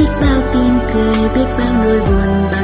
biết bao tin cười biết bao nỗi buồn bã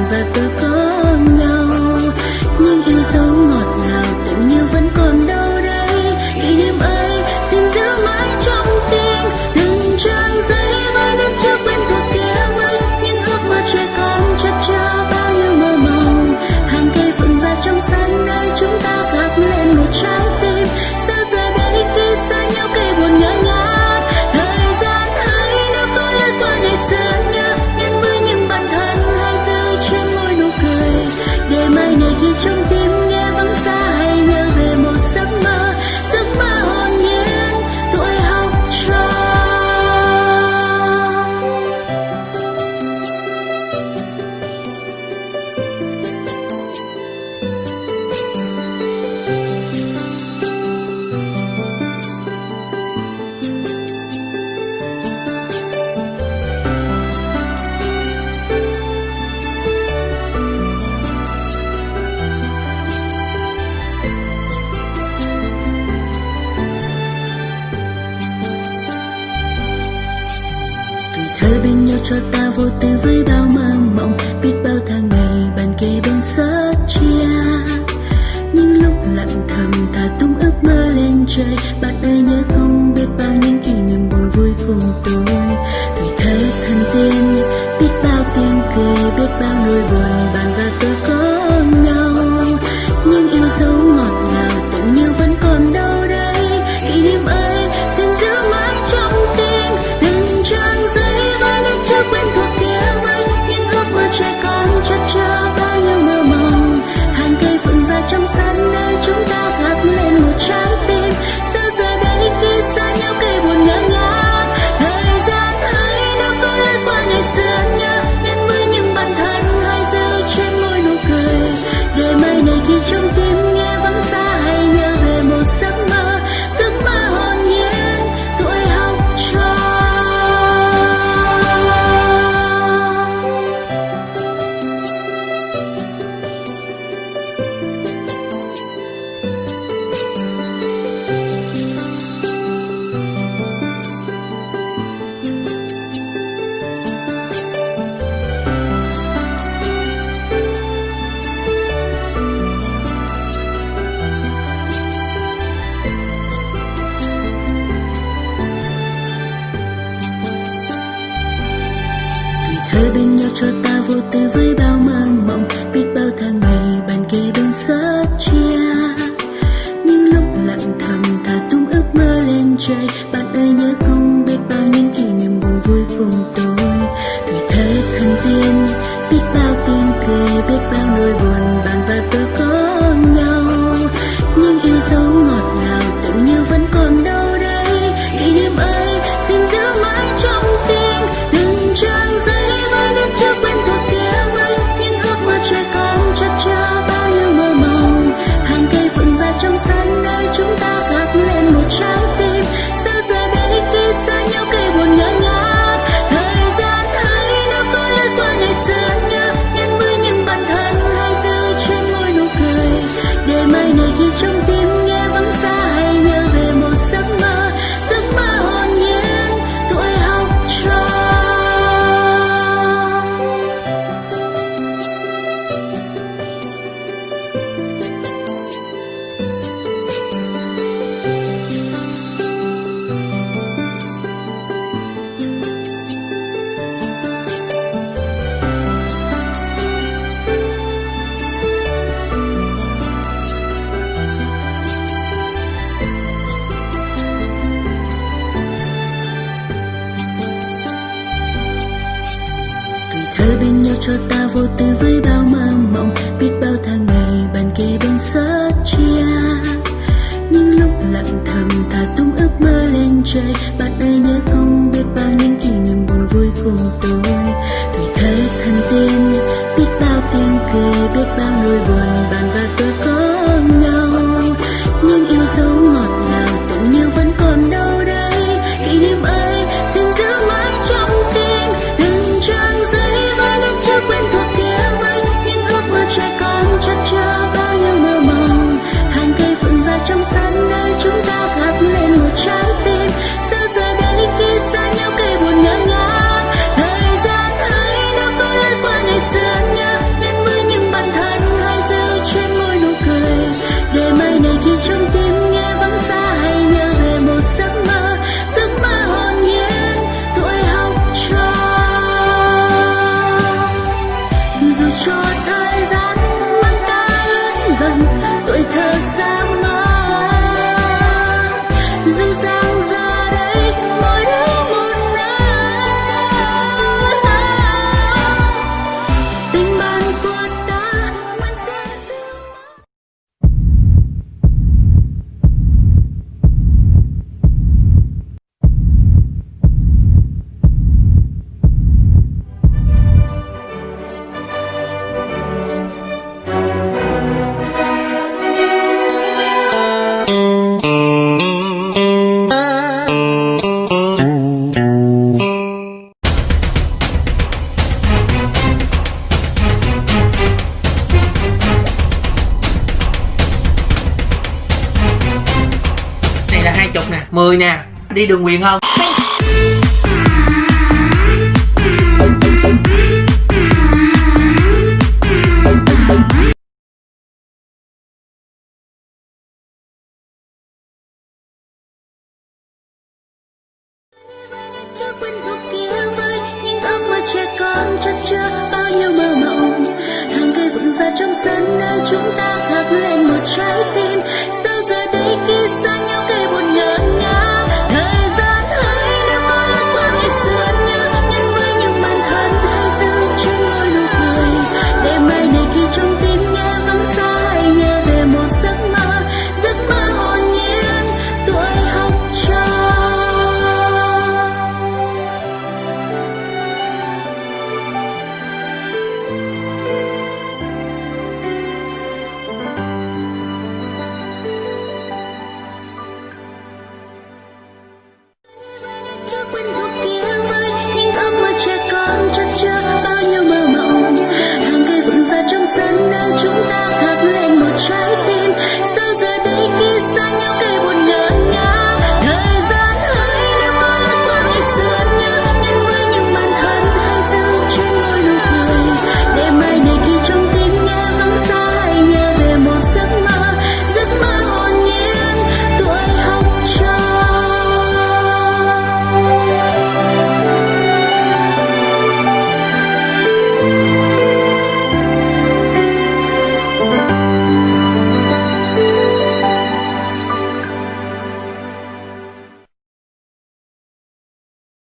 chơi bạn ơi, nhớ không biết bao những kỷ niệm buồn vui cùng tôi. Tuổi thơ thân tiên, biết bao tiếng cười, biết bao nỗi buồn bạn và tôi có trong cho ta vô tư với bao mơ mộng, biết bao tháng ngày bàn kề bên sớt chia. Những lúc lặng thầm thả tung ước mơ lên trời, bạn ơi nhớ không biết bao những kỷ niệm buồn vui cùng tôi. Tuổi thơ thân tin biết bao tiếng cười, biết bao nỗi buồn bàn vai 10 nè đi đường quyền không? Cho quên